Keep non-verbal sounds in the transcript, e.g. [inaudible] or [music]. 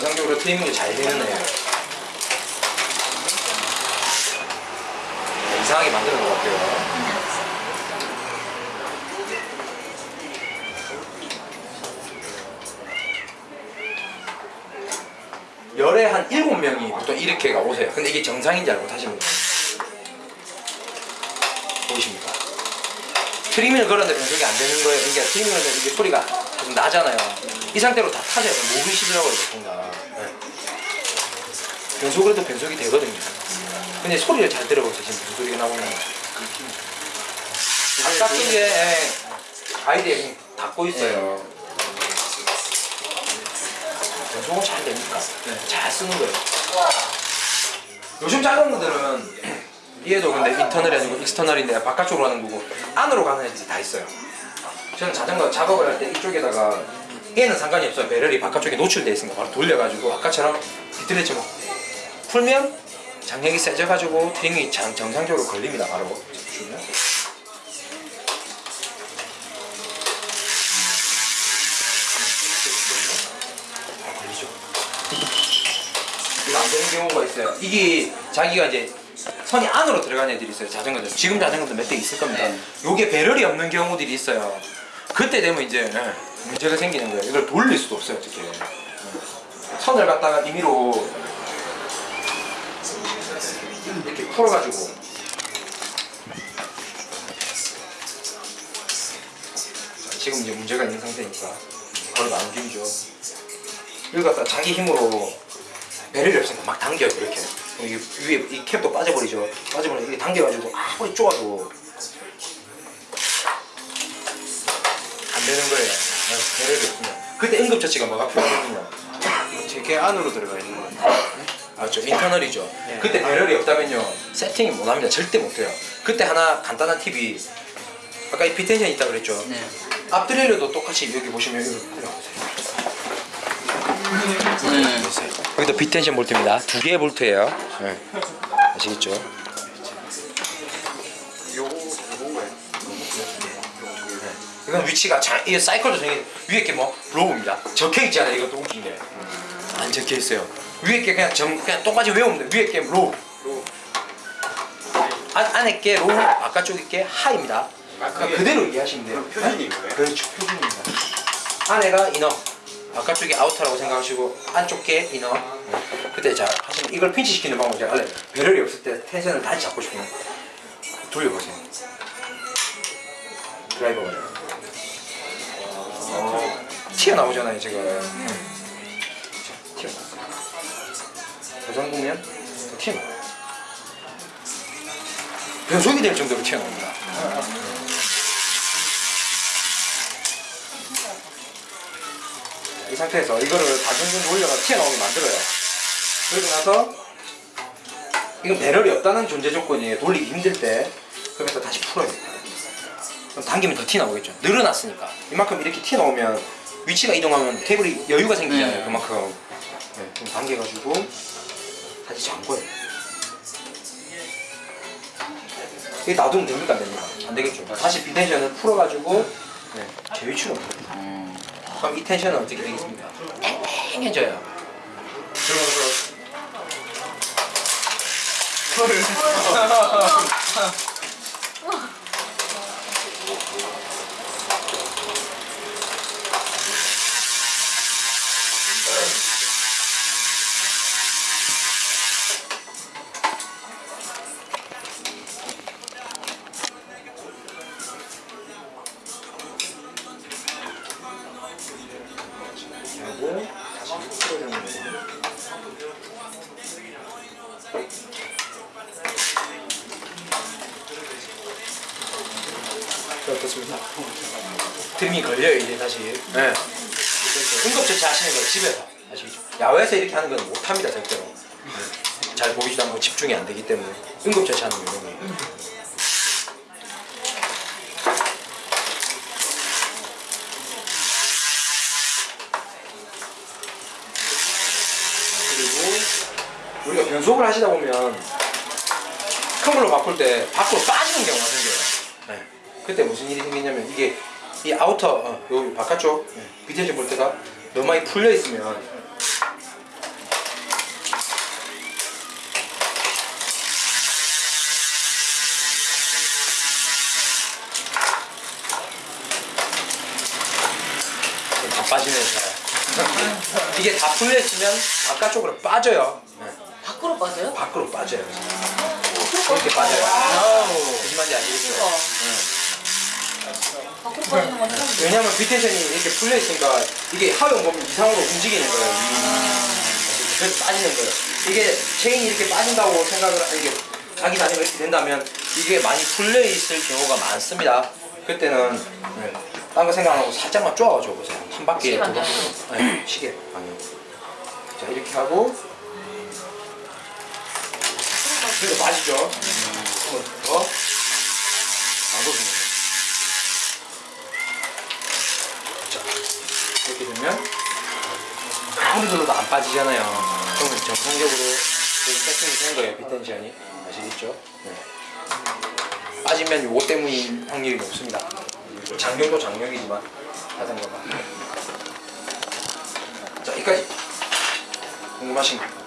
정상적으로 트리밍이 잘 되는 애 이상하게 만드는 것 같아요. 열에 한 7명이 보통 이렇게가 오세요. 근데 이게 정상인지 알고 타시는 거예요 보이십니까? 트리밍을 걸었는데 변속이 안 되는 거예요. 그러니까 트리밍을 하면 이게 소리가 좀 나잖아요 이 상태로 다 타져요 목이 시더라고요 보통가 네. 변속을 해도 변속이 되거든요. 근데 소리를 잘 들어보세요. 지금 변소리가 나오는 거. 바깥쪽에 예, 가이드에 그냥 닫고 있어요. 변속은 잘 됩니까? 잘 쓰는 거예요. 요즘 자전거들은 얘도 근데 인터널이 아니고 익스터널인데 바깥쪽으로 하는 거고 안으로 가는 애들이 다 있어요. 저는 자전거 작업을 할 때 이쪽에다가 얘는 상관이 없어요. 배럴이 바깥쪽에 노출돼 있으니까 바로 돌려가지고 아까처럼 비틀레치 뭐 풀면 장력이 세져가지고 트림이 장, 정상적으로 걸립니다. 바로 주면. 아, 걸리죠. 이거 안 되는 경우가 있어요. 이게 자기가 이제 선이 안으로 들어가는 애들이 있어요. 자전거들. 지금 자전거도 몇 대 있을 겁니다. 네. 요게 배럴이 없는 경우들이 있어요. 그때 되면 이제 예, 문제가 생기는 거예요. 이걸 돌릴 수도 없어요 어떻게. 예. 선을 갖다가 임의로 이렇게 풀어가지고. 자, 지금 이제 문제가 있는 상태니까 거리가 안 움직이죠. 이걸 갖다 자기 힘으로 배럴이 없으니까 막 당겨요 이렇게. 이게 위에 이 캡도 빠져버리죠. 빠져버리면 이게 당겨가지고 아무리 쪼아도 안 되는 거예요 그때 응급처치가 뭐가 필요하거든요 제게 안으로 들어가 있는 거예요. 맞죠 인터널이죠. 그때 배럴이 없다면요 세팅이 못합니다. 절대 못해요. 그때 하나 간단한 팁이 아까 이 피텐션이 있다고 그랬죠? 네. 앞드레일러도 똑같이 여기 보시면 여기 보세요. 네. 여기도 B tension 볼트입니다. 두 개의 볼트예요. 네. 아시겠죠 이건 위치가 자, 이 사이클도 정해 위에 게 뭐 low입니다. 적혀 있지 않아요? 이것도 웃긴 게안 적혀 있어요. 위에 게 그냥 점 그냥 똑같이 외우면 돼 위에 게 low. low. 안, 안에 게 로우 바깥쪽에 게 high입니다. 아, 그게 그대로 이해하시면 돼요. 표준인 거예요? 그렇죠. 표준입니다. 안에가 inner. 바깥쪽이 outer라고 생각하시고 안쪽 게 inner. 그때 자 하시면 이걸 핀치시키는 방법 제가 알려요 barrel이 없을 때 tension을 다시 잡고 싶으면 돌려보세요. derailleur가 어, 튀어나오잖아요 지금 자, 튀어나왔어요 저 정도면 더 튀어나와요 변속이 될 정도로 튀어나옵니다 이 상태에서 이거를 반전전 올려가 튀어나오게 만들어요. 그러고 나서 이건 배럴이 없다는 존재 조건이에요. 돌리기 힘들 때. 그러면서 다시 풀어요. 그럼 당기면 더 튀어나오겠죠. 늘어났으니까. 이만큼 이렇게 튀어나오면 위치가 이동하면 테이블이 여유가 생기잖아요. 네. 그만큼. 네, 좀 당겨가지고 다시 잠궈요. 이게 놔두면 됩니까? 안 됩니까? 안 되겠죠. 다시 비텐션을 풀어가지고 네, 제 위치로. 음. 그럼 이 텐션은 어떻게 되겠습니까? 팽팽해져요. 그러면서 [laughs] 어떻습니까? 드림이 걸려요 이제 다시. 네. 응급 처치 하시는 거 집에서 아시겠죠? 야외에서 이렇게 하는 건 못합니다 절대로. 네. 잘 보이지도 않고 집중이 안 되기 때문에 응급 처치 하는 거 이런 거. 그리고 우리가 변속을 하시다 보면 큰 걸로 바꿀 때 밖으로 빠지는 경우가 생겨요. 네. 그때 무슨 일이 생겼냐면 이게 이 아우터 어, 요 바깥쪽 예, 비대지 볼트가 너무 많이 풀려 있으면 바빠지면서 [laughs] 이게 다 풀려있으면 바깥쪽으로 빠져요. 예. 밖으로 빠져요? 밖으로 빠져요. 아, 이렇게 빠져요. 아. 무슨 말인지 아시겠죠? 그러니까. 예. 건 처음 왜냐면 비텐션이 이렇게 풀려 있으니까 이게 하용 범위 이상으로 움직이는 거예요. 그래서 빠지는 거예요. 이게 체인이 이렇게 빠진다고 생각을 하- 이게 자기 자체가 이렇게 된다면 이게 많이 풀려 있을 경우가 많습니다. 그때는 네, 딴거 생각 안 하고 살짝만 쪼아줘 보세요. 한 바퀴 두 바퀴. 네, 시계 방향. 자 이렇게 하고 그래서 빠지죠. 한번 더 놔둬주는 거예요. 이렇게 되면 아무리 눌러도 안 빠지잖아요. 그러면 정상적으로 세팅이 된 거예요, 비텐션이. 아시겠죠? 네. 빠지면 요거 때문인 확률이 높습니다. 장력도 장력이지만 자전거가. 자, 여기까지. 궁금하신 거.